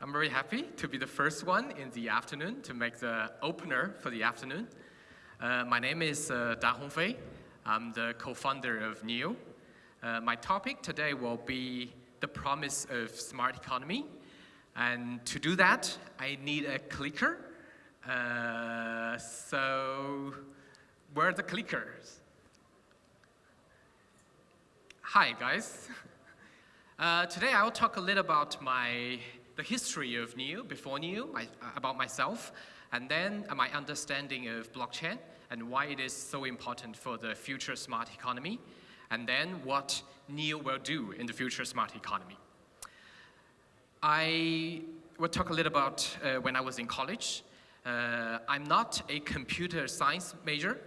I'm very happy to be the first one in the afternoon to make the opener for the afternoon. Uh, my name is uh, Da Hongfei. I'm the co-founder of NEO. Uh, my topic today will be the promise of smart economy. And to do that, I need a clicker. Uh, so, where are the clickers? Hi, guys. Uh, today I'll talk a little about my, the history of NEO, before NEO, my, about myself, and then my understanding of blockchain and why it is so important for the future smart economy, and then what NEO will do in the future smart economy. I will talk a little about uh, when I was in college. Uh, I'm not a computer science major,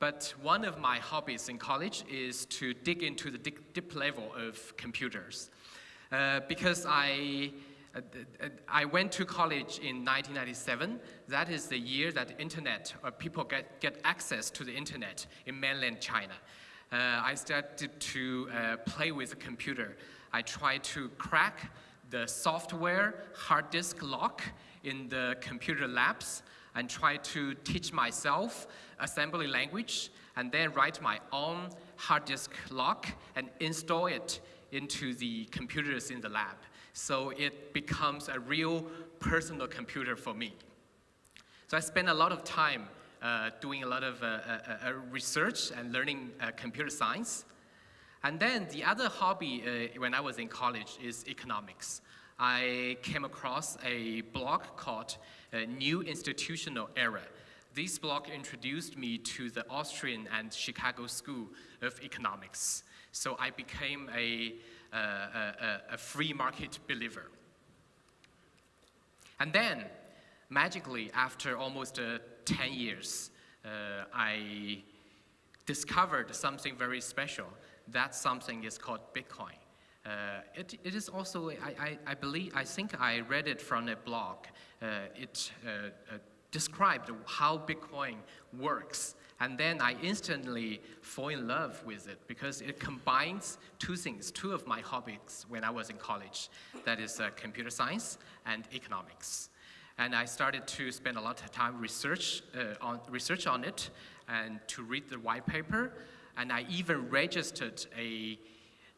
but one of my hobbies in college is to dig into the deep, level of computers. Uh, because I, uh, I went to college in 1997. That is the year that internet, or people get, get access to the internet in mainland China. Uh, I started to uh, play with the computer. I tried to crack the software hard disk lock in the computer labs and try to teach myself assembly language and then write my own hard disk lock and install it into the computers in the lab. So it becomes a real personal computer for me. So I spend a lot of time uh, doing a lot of uh, uh, uh research and learning uh, computer science. And then the other hobby uh, when I was in college is economics. I came across a blog called New Institutional Era. This blog introduced me to the Austrian and Chicago School of Economics. So I became a, a, a, free market believer. And then, magically, after almost uh, 10 years, uh, I discovered something very special. That something is called Bitcoin. Uh, it, it is also, I, I, I, believe, I think I read it from a blog. Uh, it uh, uh, described how Bitcoin works. And then I instantly fall in love with it because it combines two things, two of my hobbies when I was in college. That is uh, computer science and economics. And I started to spend a lot of time research, uh, on, research on it and to read the white paper. And I even registered a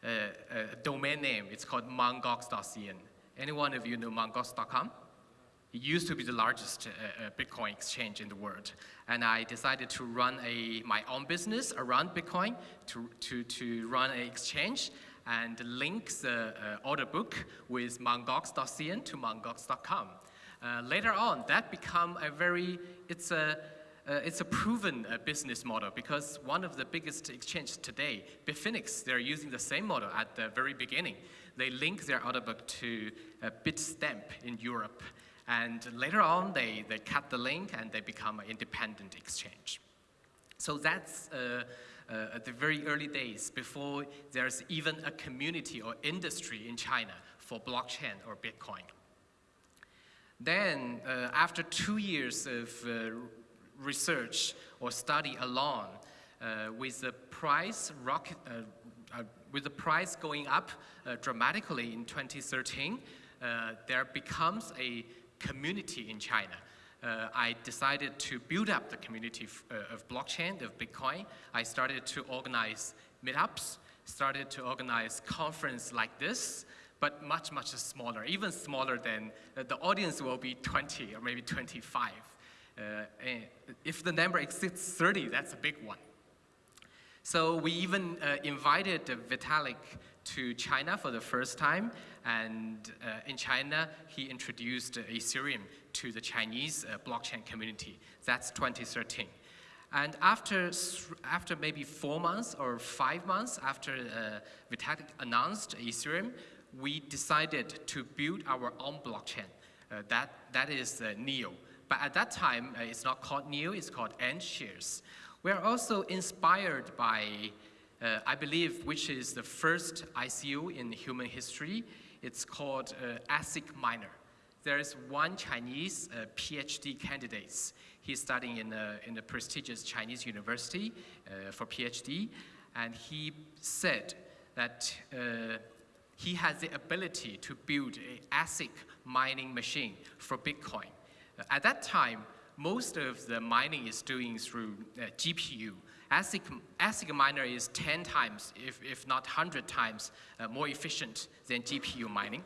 a, domain name. It's called mtgox.cn. Any one of you know mtgox.com? It used to be the largest uh, uh, Bitcoin exchange in the world. And I decided to run a, my own business around Bitcoin, to, to, to run an exchange and link the uh, order book with mtgox.cn to mtgox.com. Uh, later on, that become a very, it's a, uh, it's a proven uh, business model because one of the biggest exchanges today, Bitfinex, they're using the same model at the very beginning. They link their order book to a Bitstamp in Europe. And later on, they, they cut the link and they become an independent exchange. So that's uh, uh, the very early days before there's even a community or industry in China for blockchain or Bitcoin. Then, uh, after two years of uh, research or study alone, uh, with the price rocket, uh, with the price going up dramatically in 2013, uh, there becomes a community in China. Uh, I decided to build up the community of blockchain, of Bitcoin. I started to organize meetups, started to organize conference like this, but much, much smaller, even smaller than, the audience will be 20 or maybe 25. Uh, if the number exceeds 30, that's a big one. So we even uh, invited Vitalik to China for the first time, and uh, in China, he introduced Ethereum to the Chinese uh, blockchain community. That's 2013. And after, after maybe four months or five months after uh, Vitalik announced Ethereum, we decided to build our own blockchain. Uh, that, that is uh, NEO. But at that time, uh, it's not called Neo, it's called AntShares. We are also inspired by, uh, I believe, which is the first ICO in human history. It's called uh, ASIC Miner. There is one Chinese uh, PhD candidate. He's studying in a, in a prestigious Chinese university uh, for PhD, and he said that uh, he has the ability to build a ASIC mining machine for Bitcoin. Uh, at that time, most of the mining is doing through uh, GPU. ASIC, ASIC miner is 10 times, if, if not 100 times, uh, more efficient than GPU mining.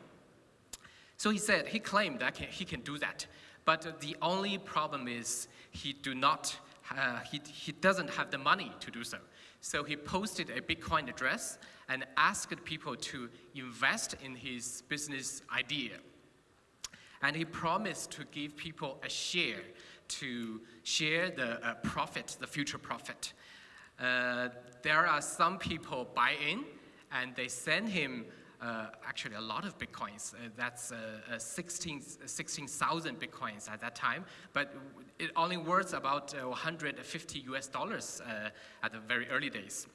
So he said, he claimed that can, he can do that. But the only problem is he do not, uh, he, he doesn't have the money to do so. So he posted a Bitcoin address and asked people to invest in his business idea. And he promised to give people a share to share the uh, profit, the future profit. Uh, there are some people buy in and they send him uh, actually a lot of bitcoins. Uh, that's uh, 16,000 16, bitcoins at that time, but it only worth about 150 US dollars at the very early days.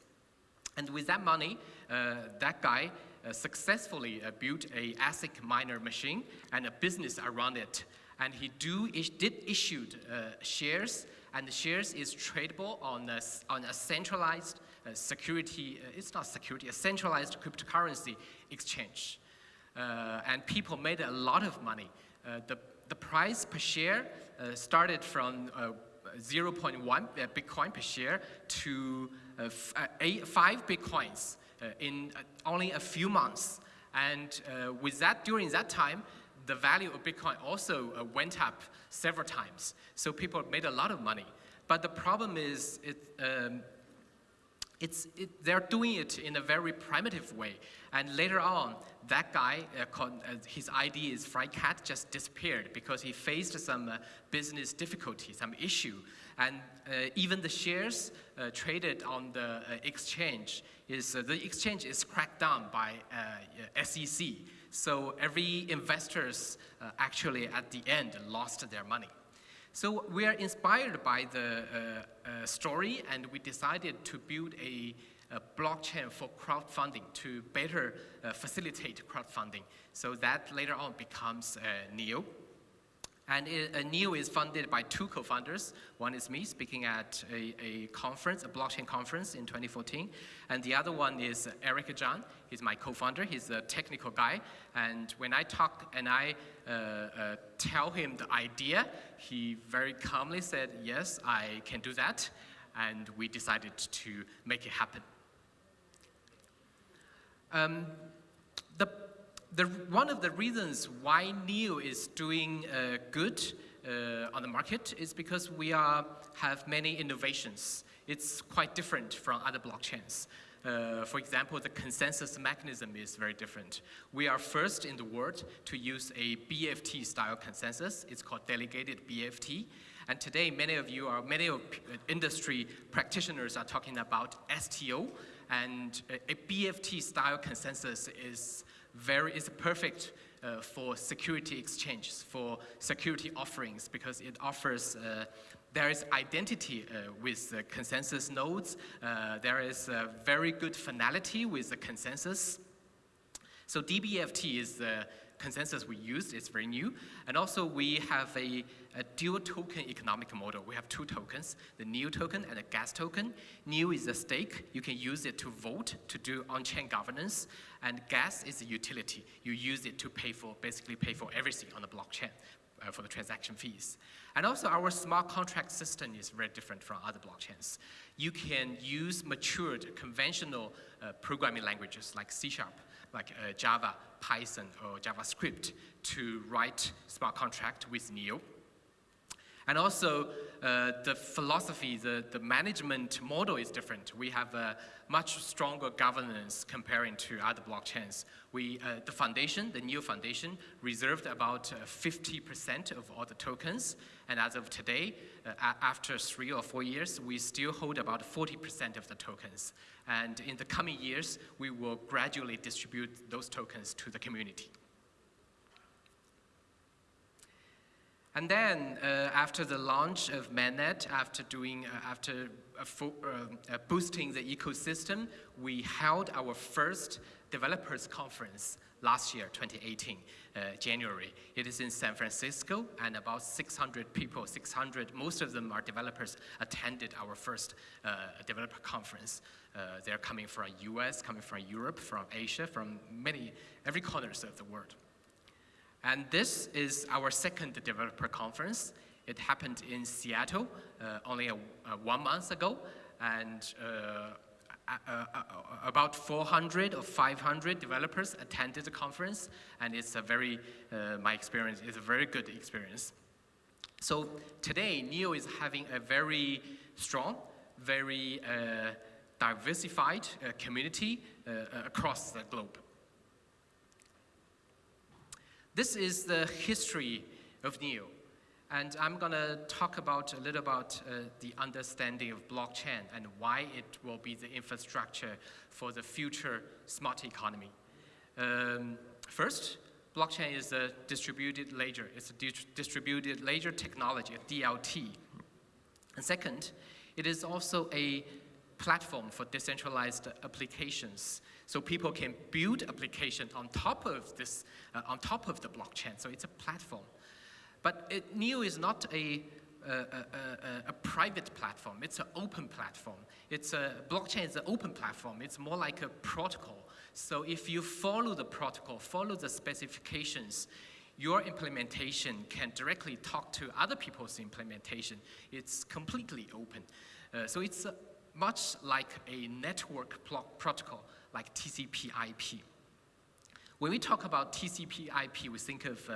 And with that money, that guy successfully built a ASIC miner machine and a business around it. And he do, did issued shares and the shares is tradable on a, on a centralized uh, security, uh, it's not security, a centralized cryptocurrency exchange. Uh, and people made a lot of money. Uh, the, the price per share uh, started from uh, 0.1 Bitcoin per share to eight, five Bitcoins in only a few months. And with that, during that time, the value of Bitcoin also uh, went up several times. So people made a lot of money. But the problem is it, um, it's, it, they're doing it in a very primitive way. And later on, that guy, uh, called, uh, his ID is FriedCat, just disappeared because he faced some uh, business difficulty, some issue. And uh, even the shares uh, traded on the uh, exchange, is the exchange is cracked down by SEC. So every investors uh, actually at the end lost their money. So we are inspired by the uh, uh, story and we decided to build a, a blockchain for crowdfunding to better uh, facilitate crowdfunding. So that later on becomes uh, NEO. And NEO is funded by two co-founders. One is me speaking at a, a, conference, a blockchain conference in 2014. And the other one is Erik Zhang. He's my co-founder. He's a technical guy. And when I talk and I uh, uh, tell him the idea, he very calmly said, yes, I can do that. And we decided to make it happen. Um, the the, one of the reasons why NEO is doing uh, good uh, on the market is because we are, have many innovations. It's quite different from other blockchains. Uh, for example, the consensus mechanism is very different. We are first in the world to use a BFT style consensus. It's called delegated BFT. And today, many of you are, many of industry practitioners are talking about STO. And a, a BFT style consensus is very, is perfect uh, for security exchanges, for security offerings, because it offers, uh, there is identity uh, with the consensus nodes, uh, there is very good finality with the consensus. So DBFT is the consensus we used it's very new. And also we have a, a, dual token economic model. We have two tokens, the NEO token and the gas token. NEO is a stake. You can use it to vote, to do on-chain governance. And gas is a utility. You use it to pay for, basically pay for everything on the blockchain. Uh, for the transaction fees. And also our smart contract system is very different from other blockchains. You can use matured conventional uh, programming languages like C Sharp like uh, Java, Python, or JavaScript to write smart contract with NEO. And also, uh, the philosophy, the, the management model is different. We have a much stronger governance comparing to other blockchains. We, uh, the foundation, the NEO Foundation, reserved about 50% uh, of all the tokens. And as of today, uh, after three or four years, we still hold about 40% of the tokens. And in the coming years, we will gradually distribute those tokens to the community. And then uh, after the launch of mainnet, after doing, uh, after uh, uh, boosting the ecosystem, we held our first developers conference last year, 2018, uh, January. It is in San Francisco, and about 600 people, 600, most of them are developers, attended our first uh, developer conference. Uh, they're coming from US, coming from Europe, from Asia, from many, every corners of the world. And this is our second developer conference. It happened in Seattle uh, only a, a one month ago, and uh, uh, uh, about 400 or 500 developers attended the conference, and it's a very, uh, my experience is a very good experience. So today, NEO is having a very strong, very uh, diversified uh, community uh, across the globe. This is the history of NEO. And I'm going to talk about a little about uh, the understanding of blockchain and why it will be the infrastructure for the future smart economy. Um, first, blockchain is a distributed ledger. It's a di distributed ledger technology, a DLT. And second, it is also a platform for decentralized applications. So people can build applications on top of this, uh, on top of the blockchain. So it's a platform. But it, NEO is not a, a, a, a, private platform, it's an open platform. It's a, blockchain is an open platform, it's more like a protocol. So if you follow the protocol, follow the specifications, your implementation can directly talk to other people's implementation. It's completely open. Uh, so it's uh, much like a network protocol, like TCP IP. When we talk about TCP IP, we think of uh,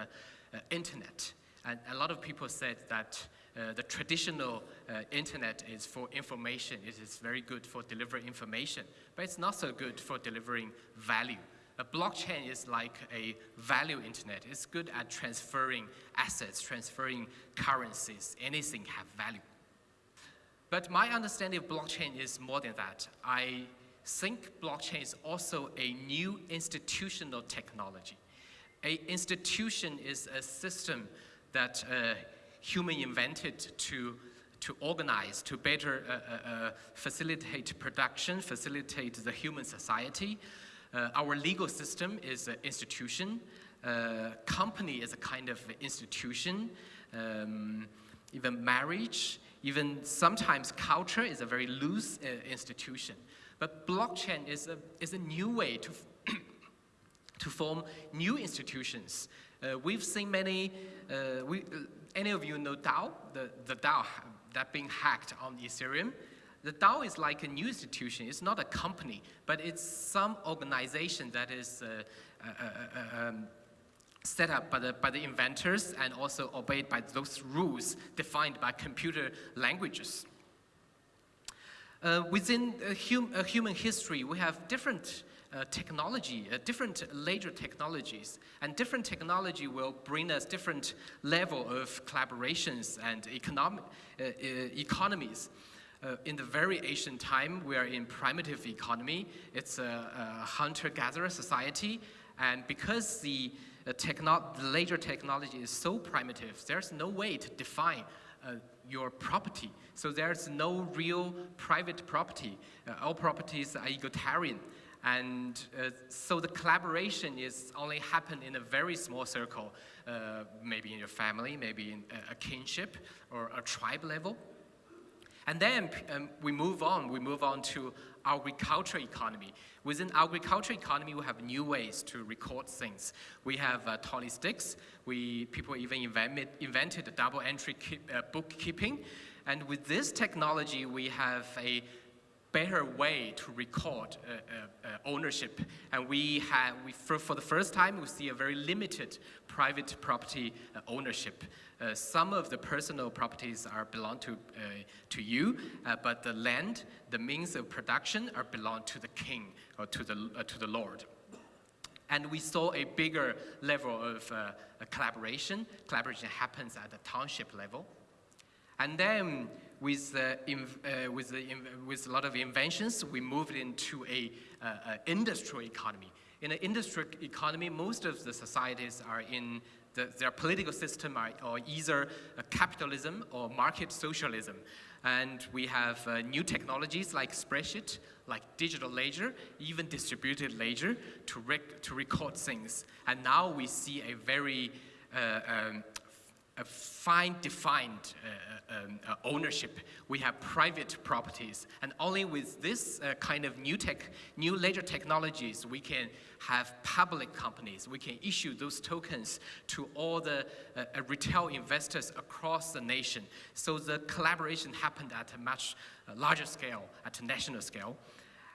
uh internet. And a lot of people said that uh, the traditional uh, internet is for information. It is very good for delivering information, but it's not so good for delivering value. A blockchain is like a value internet. It's good at transferring assets, transferring currencies, anything have value. But my understanding of blockchain is more than that. I think blockchain is also a new institutional technology. A institution is a system that uh, human invented to, to organize, to better uh, uh, uh facilitate production, facilitate the human society. Uh, our legal system is an institution. Uh, company is a kind of institution. Um, even marriage, even sometimes culture is a very loose institution. But blockchain is a, is a new way to, to form new institutions uh, we've seen many, uh, we, uh, any of you know DAO, the, the DAO that being hacked on Ethereum. The DAO is like a new institution. It's not a company, but it's some organization that is uh, uh, uh, um, set up by the, by the inventors and also obeyed by those rules defined by computer languages. Within hum human history, we have different uh, technology, uh, different ledger technologies. And different technology will bring us different level of collaborations and economic, uh, uh economies. Uh, in the very ancient time, we are in primitive economy. It's a, a hunter-gatherer society. And because the, techno the technology is so primitive, there's no way to define uh, your property. So there's no real private property. Uh, all properties are egalitarian. And uh, so the collaboration is only happen in a very small circle, uh, maybe in your family, maybe in a, kinship or a tribe level. And then um, we move on, we move on to agriculture economy. Within agriculture economy, we have new ways to record things. We have uh, tally sticks. We, people even invented, invented double entry keep, uh, bookkeeping. And with this technology, we have a better way to record uh, uh, uh, ownership. And we have, we, for, for, the first time, we see a very limited private property uh, ownership. Uh, some of the personal properties are belong to, uh, to you, but the land, the means of production are belong to the king or to the, to the lord. And we saw a bigger level of collaboration. Collaboration happens at the township level. And then with, uh, uh, with, with a lot of inventions, we moved into a uh, industrial economy. In an industrial economy, most of the societies are in the, their political system are, or either capitalism or market socialism. And we have uh, new technologies like spreadsheet, like digital ledger, even distributed ledger to, rec to record things. And now we see a very uh, um, a fine defined uh, um, uh, ownership. We have private properties. And only with this uh, kind of new tech, new ledger technologies, we can have public companies. We can issue those tokens to all the uh, uh, retail investors across the nation. So the collaboration happened at a much uh, larger scale, at a national scale.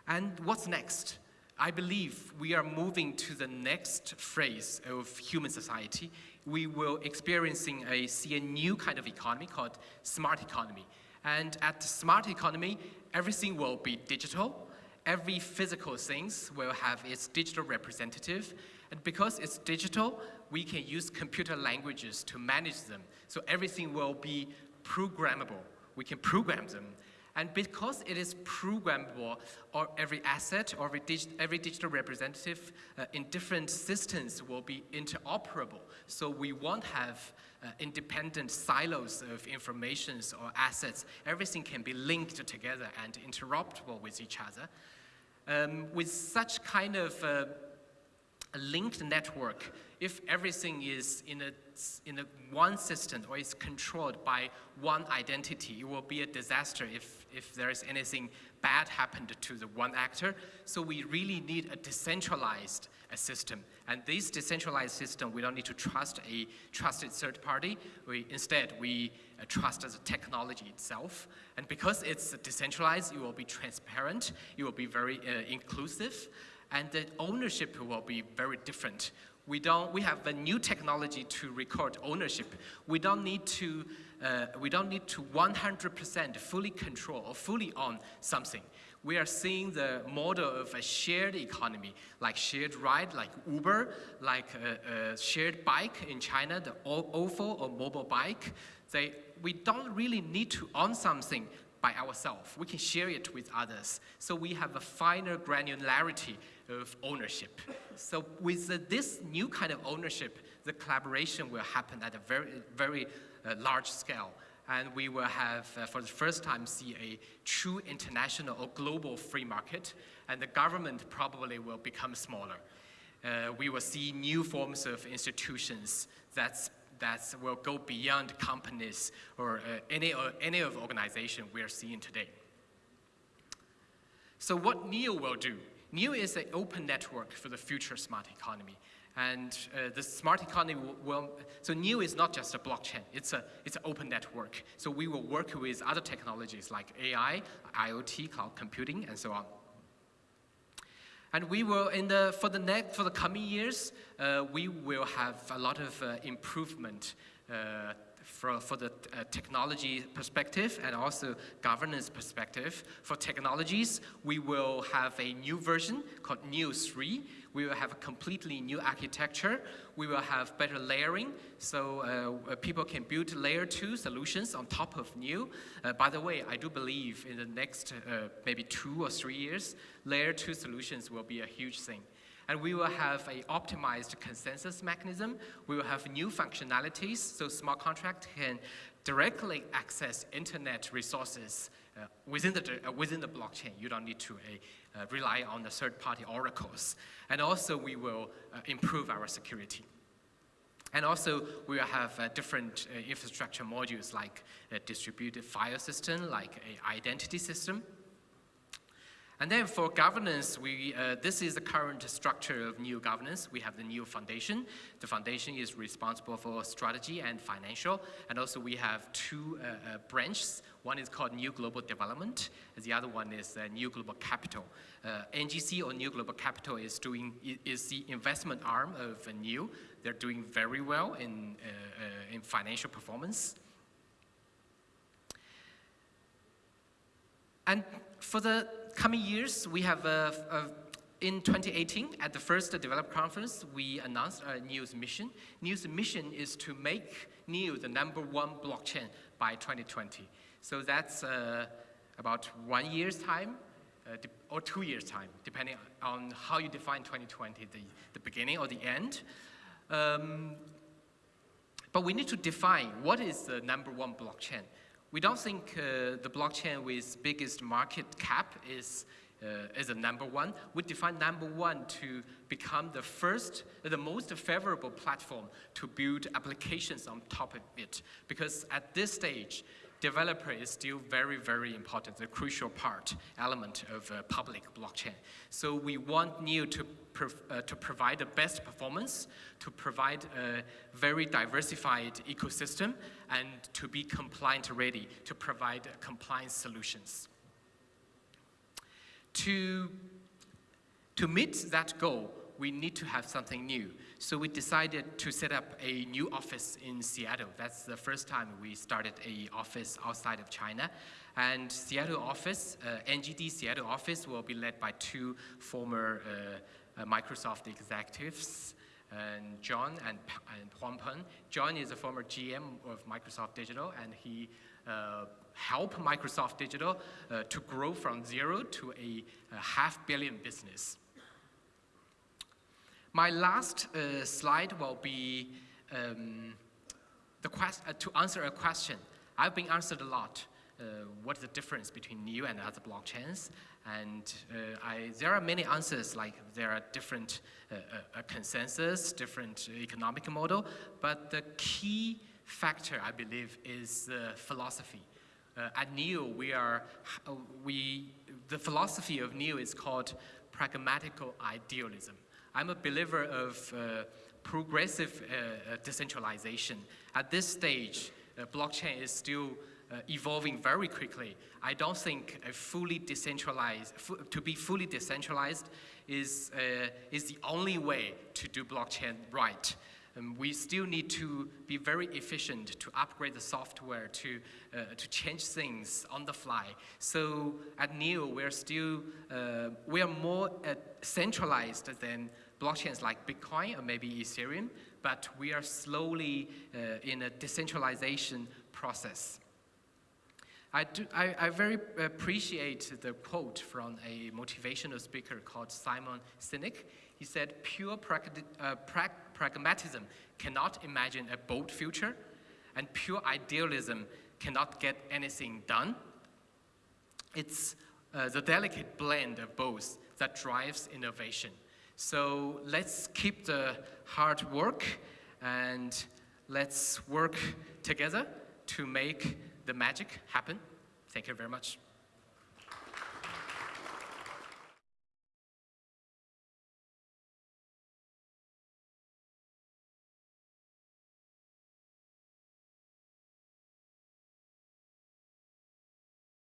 And what's next? I believe we are moving to the next phase of human society. We will experiencing a, see a new kind of economy called smart economy. And at smart economy, everything will be digital. Every physical things will have its digital representative. And because it's digital, we can use computer languages to manage them. So everything will be programmable. We can program them. And because it is programmable, or every asset or every, every digital representative uh, in different systems will be interoperable. So we won't have uh, independent silos of informations or assets. Everything can be linked together and interoperable with each other. Um, with such kind of uh, linked network, if everything is in a, in a one system or it's controlled by one identity, it will be a disaster if, if there is anything bad happened to the one actor. So we really need a decentralized a system. And this decentralized system, we don't need to trust a trusted third party. We, instead, we uh, trust the technology itself. And because it's decentralized, it will be transparent, it will be very uh, inclusive, and the ownership will be very different. We, don't, we have a new technology to record ownership. We don't need to, uh, we don't need to 100% fully control or fully own something. We are seeing the model of a shared economy, like shared ride, like Uber, like a, a shared bike in China, the OFO or Mobike. They, we don't really need to own something by ourselves. We can share it with others. So we have a finer granularity of ownership. So with this new kind of ownership, the collaboration will happen at a very, very uh, large scale. And we will have, uh, for the first time, see a true international or global free market, and the government probably will become smaller. Uh, we will see new forms of institutions that's that will go beyond companies or uh, any, uh, any of organization we are seeing today. So what NEO will do NEO is an open network for the future smart economy. And uh, the smart economy will, will, so NEO is not just a blockchain, it's, a, it's an open network. So we will work with other technologies like AI, IoT, cloud computing, and so on. And we will, in the, for, the next, for the coming years, uh, we will have a lot of uh, improvement uh, for, for the uh, technology perspective and also governance perspective. For technologies, we will have a new version called NEO 3. We will have a completely new architecture. We will have better layering, so uh, people can build layer two solutions on top of NEO. Uh, by the way, I do believe in the next uh, maybe two or three years, layer two solutions will be a huge thing. And we will have a optimized consensus mechanism. We will have new functionalities, so smart contract can directly access internet resources uh, within, the, uh, within the blockchain. You don't need to uh, uh rely on the third-party oracles. And also, we will uh, improve our security. And also, we will have uh, different infrastructure modules like a distributed file system, like an identity system, and then for governance, we, uh, this is the current structure of NEO governance. We have the NEO foundation. The foundation is responsible for strategy and financial. And also we have two uh, uh, branches. One is called NEO Global Development. The other one is uh, NEO Global Capital. Uh, NGC or NEO Global Capital is doing, is the investment arm of NEO. They're doing very well in, uh, in financial performance. And for the coming years, we have uh, uh, in 2018, at the first developer conference, we announced our NEO's mission. NEO's mission is to make NEO the number one blockchain by 2020. So that's uh, about one year's time uh, or two years' time, depending on how you define 2020, the, the beginning or the end. Um, but we need to define what is the number one blockchain. We don't think uh, the blockchain with biggest market cap is, uh, is a number one. We define number one to become the first, the most favorable platform to build applications on top of it. Because at this stage, developer is still very, very important, the crucial part, element of uh, public blockchain. So we want NEO to, uh, to provide the best performance, to provide a very diversified ecosystem, and to be compliant ready, to provide compliance solutions. To, to meet that goal, we need to have something new. So we decided to set up a new office in Seattle. That's the first time we started a office outside of China. And Seattle office, uh, NGD Seattle office will be led by two former uh, uh, Microsoft executives, and John and, and Huang Peng. John is a former GM of Microsoft Digital, and he uh, helped Microsoft Digital uh, to grow from zero to a, a half billion business. My last uh, slide will be um, the quest uh, to answer a question. I've been answered a lot. Uh, what's the difference between NEO and other blockchains? And uh, I, there are many answers, like there are different uh, uh, consensus, different economic model, but the key factor, I believe, is the philosophy. at NEO, we are, we, the philosophy of NEO is called pragmatical idealism. I'm a believer of uh, progressive uh, uh, decentralization. At this stage, uh, blockchain is still uh, evolving very quickly. I don't think a fully decentralized, to be fully decentralized is, uh, is the only way to do blockchain right. Um, we still need to be very efficient to upgrade the software, to, uh, to change things on the fly. So at NEO, we're still, uh, we are more uh, centralized than blockchains like Bitcoin or maybe Ethereum, but we are slowly uh, in a decentralization process. I, do, I, I, very appreciate the quote from a motivational speaker called Simon Sinek. He said, pure uh, pra pragmatism cannot imagine a bold future, and pure idealism cannot get anything done. It's uh, the delicate blend of both that drives innovation. So let's keep the hard work and let's work together to make the magic happen. Thank you very much.